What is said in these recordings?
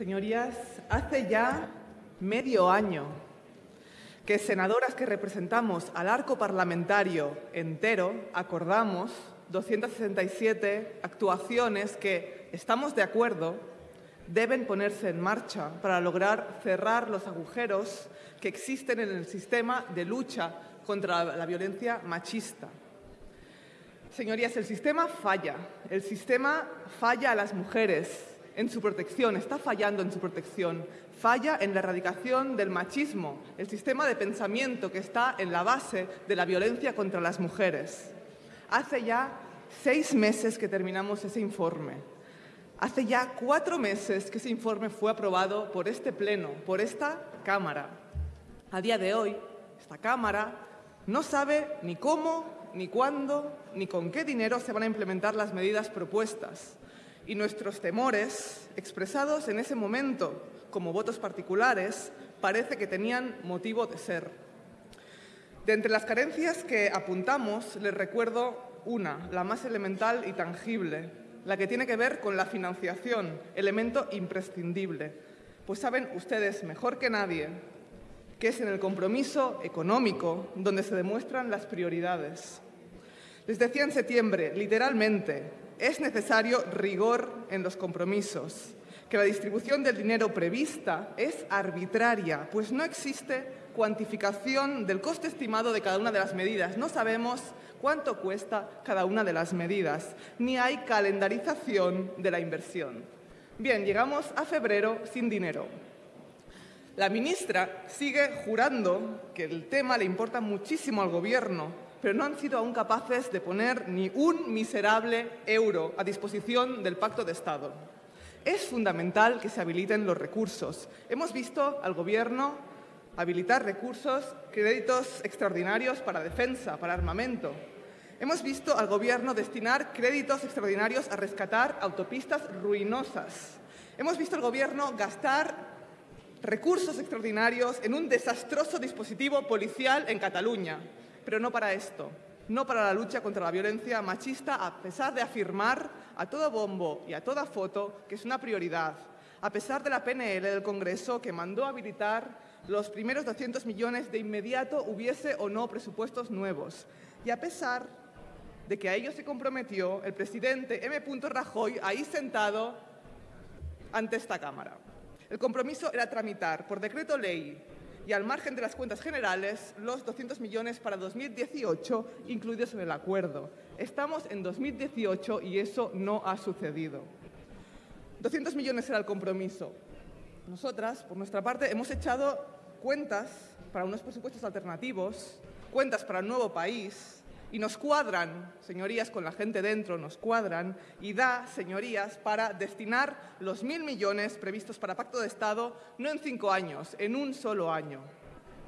Señorías, hace ya medio año que senadoras que representamos al arco parlamentario entero acordamos 267 actuaciones que, estamos de acuerdo, deben ponerse en marcha para lograr cerrar los agujeros que existen en el sistema de lucha contra la violencia machista. Señorías, el sistema falla. El sistema falla a las mujeres en su protección, está fallando en su protección. Falla en la erradicación del machismo, el sistema de pensamiento que está en la base de la violencia contra las mujeres. Hace ya seis meses que terminamos ese informe. Hace ya cuatro meses que ese informe fue aprobado por este Pleno, por esta Cámara. A día de hoy, esta Cámara no sabe ni cómo, ni cuándo, ni con qué dinero se van a implementar las medidas propuestas. Y nuestros temores, expresados en ese momento como votos particulares, parece que tenían motivo de ser. De entre las carencias que apuntamos, les recuerdo una, la más elemental y tangible, la que tiene que ver con la financiación, elemento imprescindible. Pues saben ustedes mejor que nadie que es en el compromiso económico donde se demuestran las prioridades. Les decía en septiembre, literalmente, es necesario rigor en los compromisos, que la distribución del dinero prevista es arbitraria, pues no existe cuantificación del coste estimado de cada una de las medidas. No sabemos cuánto cuesta cada una de las medidas, ni hay calendarización de la inversión. Bien, llegamos a febrero sin dinero. La ministra sigue jurando que el tema le importa muchísimo al Gobierno, pero no han sido aún capaces de poner ni un miserable euro a disposición del Pacto de Estado. Es fundamental que se habiliten los recursos. Hemos visto al Gobierno habilitar recursos, créditos extraordinarios para defensa, para armamento. Hemos visto al Gobierno destinar créditos extraordinarios a rescatar autopistas ruinosas. Hemos visto al Gobierno gastar recursos extraordinarios en un desastroso dispositivo policial en Cataluña, pero no para esto, no para la lucha contra la violencia machista, a pesar de afirmar a todo bombo y a toda foto que es una prioridad, a pesar de la PNL del Congreso que mandó habilitar los primeros 200 millones de inmediato hubiese o no presupuestos nuevos, y a pesar de que a ello se comprometió el presidente M. Rajoy ahí sentado ante esta Cámara. El compromiso era tramitar por decreto ley y al margen de las cuentas generales los 200 millones para 2018 incluidos en el acuerdo. Estamos en 2018 y eso no ha sucedido. 200 millones era el compromiso. Nosotras, por nuestra parte, hemos echado cuentas para unos presupuestos alternativos, cuentas para el nuevo país, y nos cuadran, señorías, con la gente dentro, nos cuadran y da, señorías, para destinar los mil millones previstos para Pacto de Estado no en cinco años, en un solo año.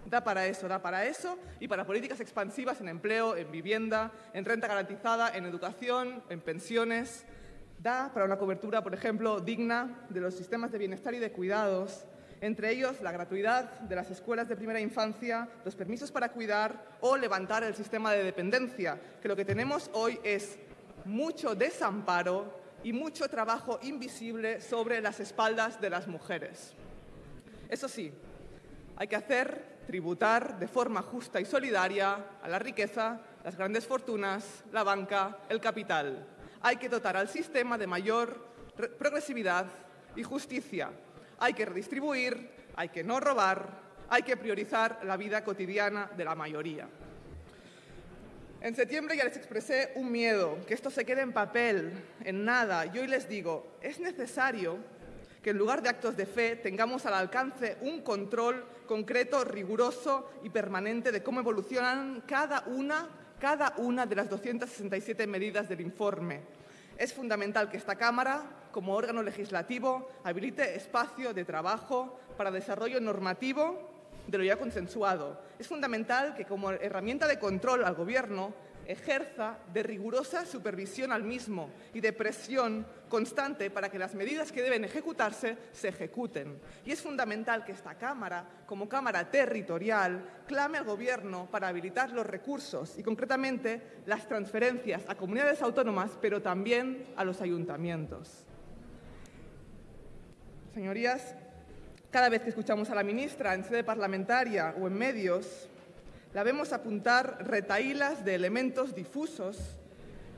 Da para eso, da para eso y para políticas expansivas en empleo, en vivienda, en renta garantizada, en educación, en pensiones. Da para una cobertura, por ejemplo, digna de los sistemas de bienestar y de cuidados, entre ellos la gratuidad de las escuelas de primera infancia, los permisos para cuidar o levantar el sistema de dependencia, que lo que tenemos hoy es mucho desamparo y mucho trabajo invisible sobre las espaldas de las mujeres. Eso sí, hay que hacer tributar de forma justa y solidaria a la riqueza, las grandes fortunas, la banca, el capital. Hay que dotar al sistema de mayor progresividad y justicia, hay que redistribuir, hay que no robar, hay que priorizar la vida cotidiana de la mayoría. En septiembre ya les expresé un miedo, que esto se quede en papel, en nada. Y hoy les digo, es necesario que en lugar de actos de fe tengamos al alcance un control concreto, riguroso y permanente de cómo evolucionan cada una, cada una de las 267 medidas del informe. Es fundamental que esta Cámara como órgano legislativo, habilite espacio de trabajo para desarrollo normativo de lo ya consensuado. Es fundamental que como herramienta de control al Gobierno ejerza de rigurosa supervisión al mismo y de presión constante para que las medidas que deben ejecutarse se ejecuten. Y es fundamental que esta Cámara, como Cámara territorial, clame al Gobierno para habilitar los recursos y, concretamente, las transferencias a comunidades autónomas, pero también a los ayuntamientos. Señorías, cada vez que escuchamos a la ministra en sede parlamentaria o en medios, la vemos apuntar retaílas de elementos difusos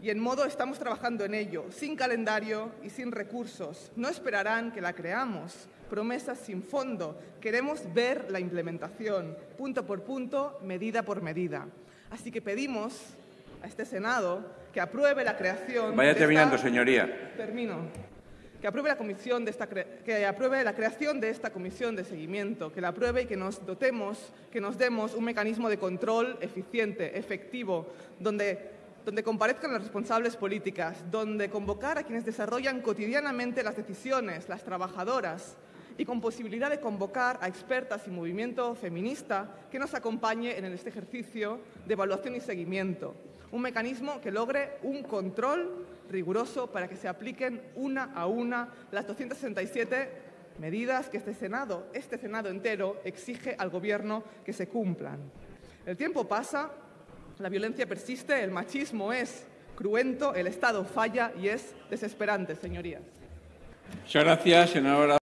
y en modo estamos trabajando en ello, sin calendario y sin recursos. No esperarán que la creamos, promesas sin fondo. Queremos ver la implementación, punto por punto, medida por medida. Así que pedimos a este Senado que apruebe la creación... Vaya de terminando, esta- señoría. Termino. Que apruebe, la comisión de esta que apruebe la creación de esta comisión de seguimiento, que la apruebe y que nos dotemos, que nos demos un mecanismo de control eficiente, efectivo, donde, donde comparezcan las responsables políticas, donde convocar a quienes desarrollan cotidianamente las decisiones, las trabajadoras, y con posibilidad de convocar a expertas y movimiento feminista que nos acompañe en este ejercicio de evaluación y seguimiento. Un mecanismo que logre un control riguroso para que se apliquen una a una las 267 medidas que este Senado, este Senado entero, exige al Gobierno que se cumplan. El tiempo pasa, la violencia persiste, el machismo es cruento, el Estado falla y es desesperante, señorías. Muchas gracias, senadora.